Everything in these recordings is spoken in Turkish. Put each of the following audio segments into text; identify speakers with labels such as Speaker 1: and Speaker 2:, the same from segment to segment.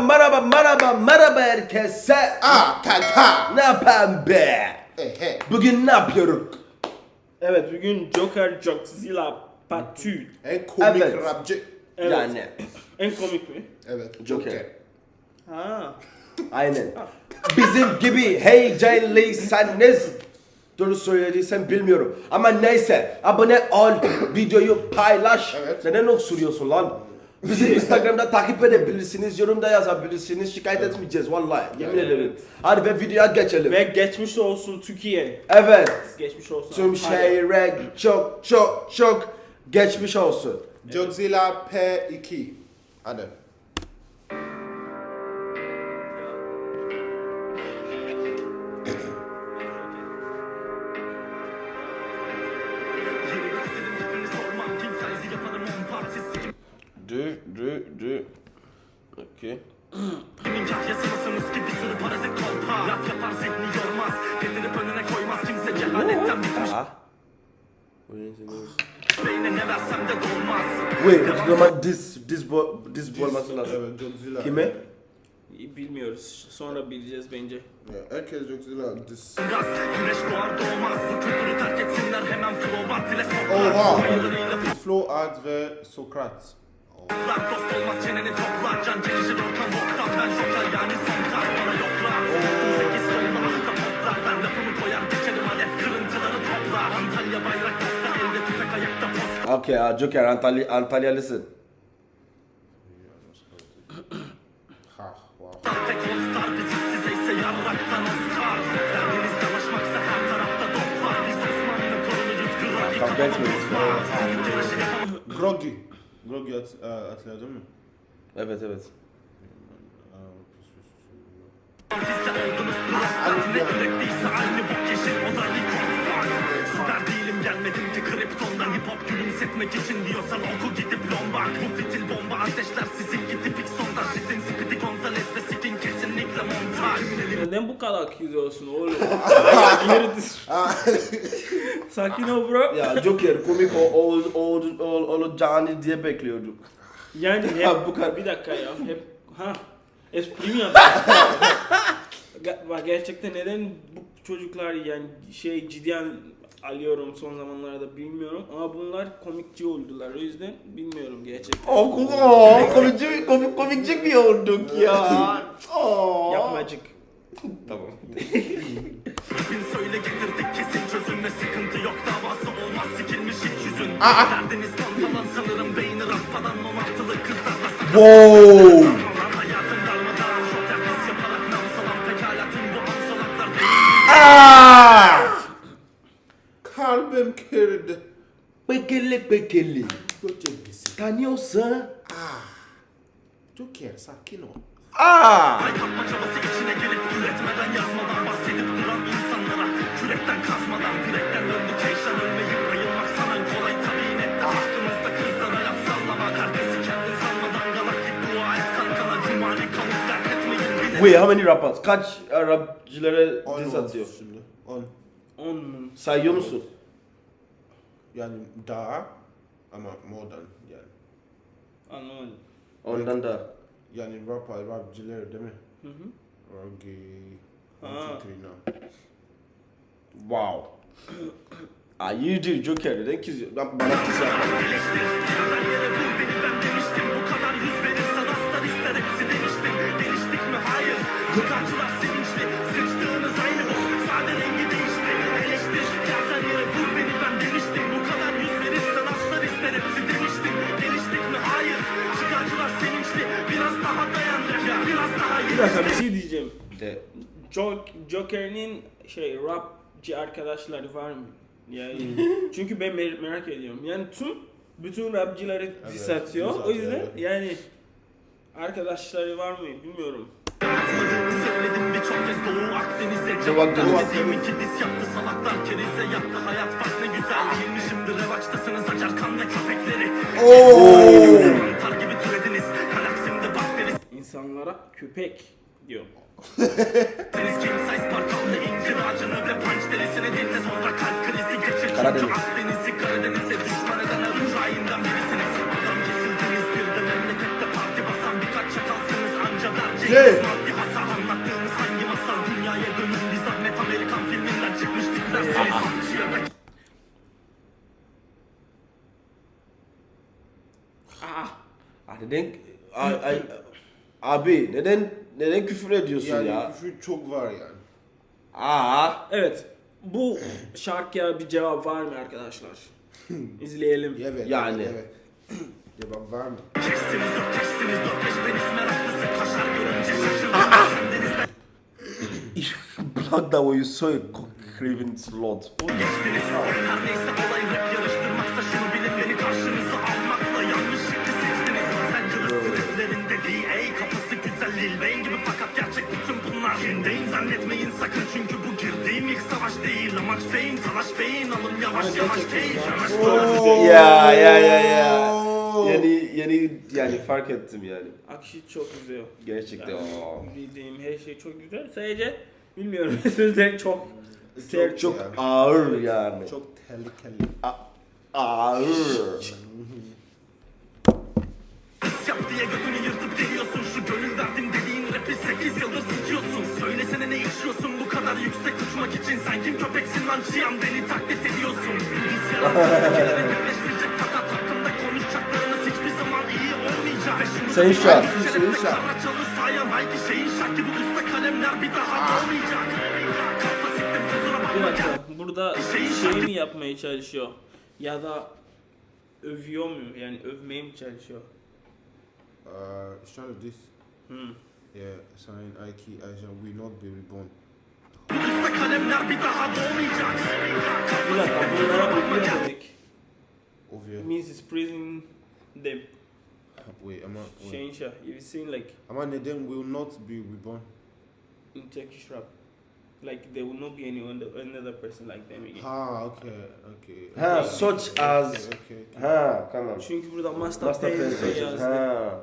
Speaker 1: Merhaba merhaba merhaba merhaba herkese.
Speaker 2: Ah kanka.
Speaker 1: Ne yapayım be?
Speaker 2: Ehe.
Speaker 1: Bugün ne yapıyoruz?
Speaker 3: Evet bugün Joker Jockzilla Part 2.
Speaker 2: En komik
Speaker 1: Evet.
Speaker 2: rapçi.
Speaker 3: Evet.
Speaker 1: Yani
Speaker 3: En komik mi?
Speaker 2: Evet.
Speaker 1: Joker.
Speaker 2: Joker.
Speaker 3: Ha.
Speaker 1: aynen. Bizim gibi heyecanlıysanız Doğru söylediysem bilmiyorum. Ama neyse abone ol, videoyu paylaş.
Speaker 2: Evet.
Speaker 1: Neden öksürüyorsun lan? Bizi Instagram'da takip edebilirsiniz, yorumda yazabilirsiniz. Şikayet etmeyeceğiz vallahi. Yemin
Speaker 2: Evet.
Speaker 1: ederim. Hadi ve videoya geçelim.
Speaker 3: Ve geçmiş olsun Türkiye.
Speaker 1: Evet.
Speaker 3: Geçmiş olsun.
Speaker 1: Tüm şehre çok çok çok geçmiş olsun.
Speaker 2: Godzilla P2. Hadi.
Speaker 1: Du, du. Okey.
Speaker 4: Kimin kahyasınısınız ki bir sürü parazit kolpa Laf yapar zihni yormaz Getirip önüne koymaz kimse cehaletten bitmiş. Beyne ne versem de dolmaz
Speaker 1: Wait, o zaman diz, diz, bo, diz olması lazım.
Speaker 2: Evet Godzilla.
Speaker 1: Kime?
Speaker 3: Bilmiyoruz. Sonra bileceğiz bence.
Speaker 2: Ya, Herkes Godzilla. Dis.
Speaker 4: Gaz güneş doğar doğmaz Bu kültürü terk etsinler hemen flow art ile
Speaker 2: Oha.
Speaker 4: soklar Ayılarıyla
Speaker 2: Flo Art ve Sokrat.
Speaker 4: Poplar Dost joker Antalya
Speaker 1: Antalya, Antalyalısın.
Speaker 4: Ürettiyse aynı bok yeşil o da Likoslar Süper değilim gelmedim ki kriptondan Hip hop gülümsetmek için diyorsan oku gidip lombard Bu fitil bomba ateşler sizinki tipik sondaj Ritin Speedy
Speaker 3: Neden bu kadar kızıyorsun oğlum? Sakin ol bro.
Speaker 1: Ya Joker komik o, o, o, o, olacağını diye bekliyorduk.
Speaker 3: Yani hep
Speaker 1: bu kadar-
Speaker 3: bir dakika ya. Hep ha espri mi yapıyorsun? Bak gerçekten neden bu çocuklar yani şey ciddiyen alıyorum son zamanlarda bilmiyorum ama bunlar komikçi oldular o yüzden bilmiyorum gerçekten.
Speaker 1: Oh, oh komikçi, komik, komikçi mi olduk ya? Oh.
Speaker 3: Yapmacık.
Speaker 1: Tamam.
Speaker 4: Bin söyle getirdik kesin çözüm ve sıkıntı yok davası olmaz sikilmiş hiç yüzün Derdiniz falan sanırım beyni rafadan 16'lı kızlarla
Speaker 1: Wow. Ah!
Speaker 2: Kalbim kırdı.
Speaker 1: Bekele bekele. Tanıyorsa.
Speaker 2: Joker sakin ol.
Speaker 1: Ah! Wait, how many rappers? Kaç uh, rapçilere
Speaker 2: On
Speaker 1: diss atıyor?
Speaker 2: Şimdi. On.
Speaker 3: 10 mu?
Speaker 1: Sayıyor musun?
Speaker 2: Yani daha ama more than yani.
Speaker 3: Anlamadım.
Speaker 1: Ondan da.
Speaker 2: Yani rap rapçiler değil mi?
Speaker 3: Hı hı.
Speaker 2: Rogi.
Speaker 3: Ha.
Speaker 1: Wow. Ah, you do Joker. Neden ki bana kiss yapma.
Speaker 3: Bir dakika bir şey diyeceğim.
Speaker 1: De.
Speaker 3: Jok- Joker'in şey rapçi arkadaşları var mı? Yani çünkü ben mer- merak ediyorum. Yani tüm bütün rapçileri diss
Speaker 2: Evet,
Speaker 3: atıyor.
Speaker 2: diss
Speaker 3: O yüzden
Speaker 2: evet.
Speaker 3: yani arkadaşları var mı bilmiyorum.
Speaker 4: Söyledim birçok kez Doğu Akdeniz'e
Speaker 1: Cevap
Speaker 4: Cevap
Speaker 1: Deniz.
Speaker 4: Dediğim iki diz yaptı salaklar kerize Yattı hayat bak ne güzel Değilmiş şimdi revaçtasınız acar kan ve köpekleri
Speaker 1: Oh!
Speaker 4: Kalp krizi geçir
Speaker 1: Karadeniz.
Speaker 4: Da
Speaker 3: Ah.
Speaker 1: Ah, neden ay, ay, abi neden neden küfür ediyorsun
Speaker 2: Yani
Speaker 1: ya?
Speaker 2: küfür çok var yani.
Speaker 1: Aa.
Speaker 3: Evet. Bu şarkıya bir cevap var mı arkadaşlar? İzleyelim.
Speaker 2: Evet.
Speaker 1: Yani.
Speaker 2: Evet. Cevap var mı?
Speaker 4: Keşsiniz yok keşsiniz yok Peşmeniz meraklısı kaşar görünce şaşırdım Kendinizden
Speaker 1: Blood that way you saw a craven slot.
Speaker 4: geçtiniz Her neyse olay rap yarıştırmaksa şunu bilin beni karşınıza DA kafası güzel Lil Wayne gibi fakat gerçek bütün bunlar Hindeyim zannetmeyin sakın çünkü bu girdiğim ilk savaş değil Amaç fame talaş beyin alın yavaş yavaş
Speaker 3: ya.
Speaker 4: Yavaş
Speaker 1: Ya ya ya ya.
Speaker 2: Oo.
Speaker 1: Yeni yeni yani fark ettim yani.
Speaker 3: Akışı çok güzel.
Speaker 1: Gerçekten.
Speaker 3: Yani bildiğim her şey çok güzel. Sadece bilmiyorum sözleri çok sert.
Speaker 1: Çok
Speaker 2: Yani.
Speaker 1: ağır yani.
Speaker 2: Çok tehlikeli.
Speaker 1: Ağır.
Speaker 4: Pis yap diye götünü 8 yıldır sikiyorsun Söylesene ne içiyorsun bu kadar yüksek uçmak için Sen kim köpeksin lan çiyan beni taklit ediyorsun kelimeleri birleştirecek fakat hakkında konuşacaklarınız hiçbir zaman iyi olmayacak
Speaker 1: Sayın Şah.
Speaker 2: Sayın Şah.
Speaker 4: Karaçalı sayan hayki şeyin şak gibi usta kalemler bir daha olmayacak
Speaker 3: Bir dakika burada şey mi yapmaya çalışıyor? Ya da övüyor mu? Yani övmeye mi çalışıyor?
Speaker 2: Uh, it's trying to.
Speaker 3: Hmm.
Speaker 2: Yeah, sign Ike Aisha will not be reborn.
Speaker 4: Usta kalemler bir daha doğmayacak
Speaker 3: Bir dakika bunlara.
Speaker 2: Ovia.
Speaker 3: Means it's praising them.
Speaker 2: Wait, am I? Wait.
Speaker 3: Şehinşah. You've seen like
Speaker 2: Am I Neden will not be reborn?
Speaker 3: in Turkish rap. Like there will not be any other, another person like them again.
Speaker 2: Ah, okay, okay.
Speaker 1: Ha,
Speaker 2: okay,
Speaker 1: such
Speaker 2: okay,
Speaker 1: as-
Speaker 2: Okay, okay.
Speaker 1: Ha tamam.
Speaker 3: Çünkü burada Master
Speaker 1: Master
Speaker 3: Pen
Speaker 1: Pen
Speaker 3: yazdı.
Speaker 1: Ha.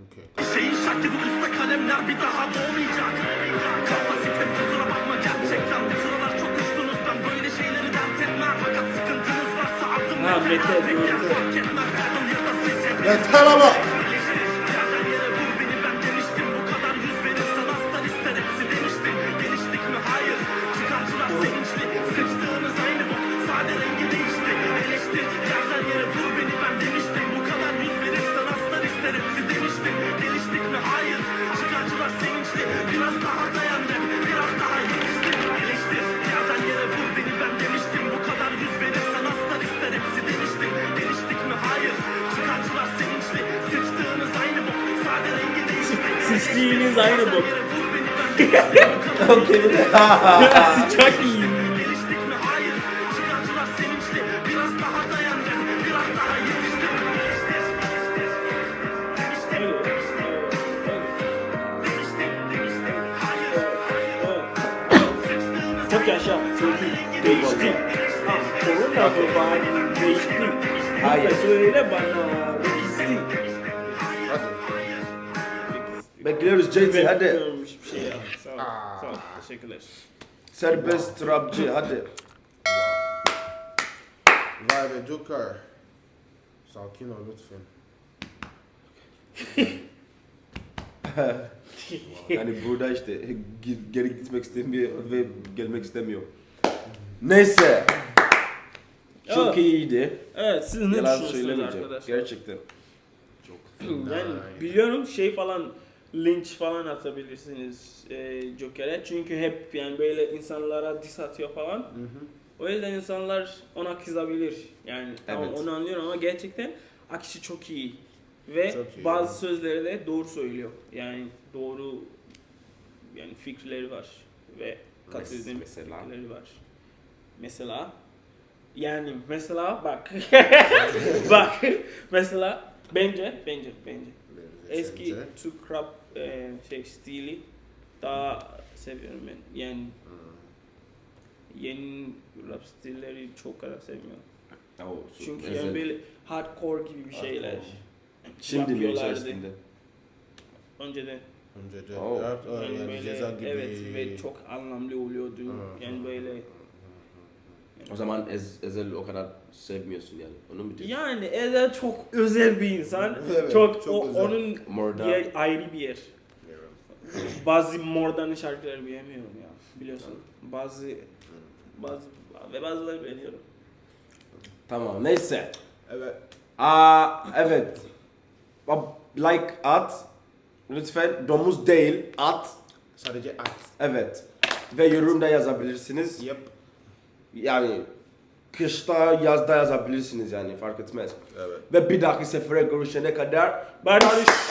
Speaker 2: Okay.
Speaker 4: Şeyin şak gibi usta kalemler bir daha doğmayacak Kafa siktim kusura bakma gerçekten Bu sıralar çok uçtunuz ben böyle şeyleri dert etmem Fakat sıkıntınız varsa adım yeter
Speaker 3: metal
Speaker 4: Tek Değiştir.
Speaker 3: evet,
Speaker 4: Değiştir. Değiştir. Hayır.
Speaker 3: evet.
Speaker 4: Sıçtığınız
Speaker 3: Çok yaşa. Değişti. Ha, korona babanın değişti.
Speaker 1: Hayır.
Speaker 3: Söyle bana. Rekisti.
Speaker 1: Bekliyoruz JT hadi.
Speaker 3: Bekliyorum hiçbir şey ya. Sağ ol. Sağ ol. Teşekkürler.
Speaker 1: Serbest rapçi hadi.
Speaker 2: Vay be Joker. Sakin ol lütfen.
Speaker 1: Yani burada işte ge- geri gitmek istemiyor ve gelmek istemiyor. Neyse. Çok
Speaker 3: Evet.
Speaker 1: iyiydi.
Speaker 3: Evet siz ne
Speaker 1: Yalan
Speaker 3: düşünüyorsunuz
Speaker 1: söylemeyeceğim.
Speaker 3: arkadaşlar?
Speaker 1: Gerçekten.
Speaker 2: Çok
Speaker 3: Yani biliyorum şey falan linç falan atabilirsiniz e, Joker'e çünkü hep yani böyle insanlara diss atıyor falan.
Speaker 2: Hı hı.
Speaker 3: O yüzden insanlar ona kızabilir. Yani tamam
Speaker 1: Evet.
Speaker 3: onu anlıyorum ama gerçekten akışı çok iyi. Ve
Speaker 2: Çok iyi,
Speaker 3: bazı
Speaker 2: evet.
Speaker 3: sözleri de doğru söylüyor. Yani doğru yani fikirleri var ve katıldığım
Speaker 1: mesela?
Speaker 3: fikirleri var. Mesela yani mesela bak bak mesela bence bence bence eski? Türk rap e, şey stili daha seviyorum ben. Yani yeni rap stilleri çok kadar sevmiyorum.
Speaker 1: Oo, su-
Speaker 3: Çünkü yani böyle hardcore gibi bir şeyler.
Speaker 1: Şimdi mi
Speaker 3: yapıyorlardı.
Speaker 1: içerisinde?
Speaker 3: Önceden
Speaker 2: Önce de
Speaker 1: Oh.
Speaker 3: yani
Speaker 2: yani
Speaker 3: böyle
Speaker 2: ceza gibi.
Speaker 3: evet ve çok anlamlı oluyordu. Yani böyle
Speaker 1: O zaman Ez, Ezel o kadar sevmiyorsun yani. Onu mu diyorsun?
Speaker 3: yani Ezel çok özel bir insan.
Speaker 2: Evet,
Speaker 3: çok,
Speaker 2: çok
Speaker 3: o,
Speaker 2: özel.
Speaker 3: onun
Speaker 1: More
Speaker 3: yer, ayrı bir yer. bazı Mordan'ın şarkıları beğenmiyorum ya. Biliyorsun. Bazı bazı ve bazıları beğeniyorum.
Speaker 1: Tamam neyse.
Speaker 2: Evet.
Speaker 1: Aa evet. Like at. Lütfen domuz değil at.
Speaker 2: Sadece at.
Speaker 1: Evet. Ve yorumda yazabilirsiniz.
Speaker 2: Yep.
Speaker 1: Yani kışta yazda yazabilirsiniz yani fark etmez.
Speaker 2: Evet.
Speaker 1: Ve bir dahaki sefere görüşene kadar
Speaker 3: Barış.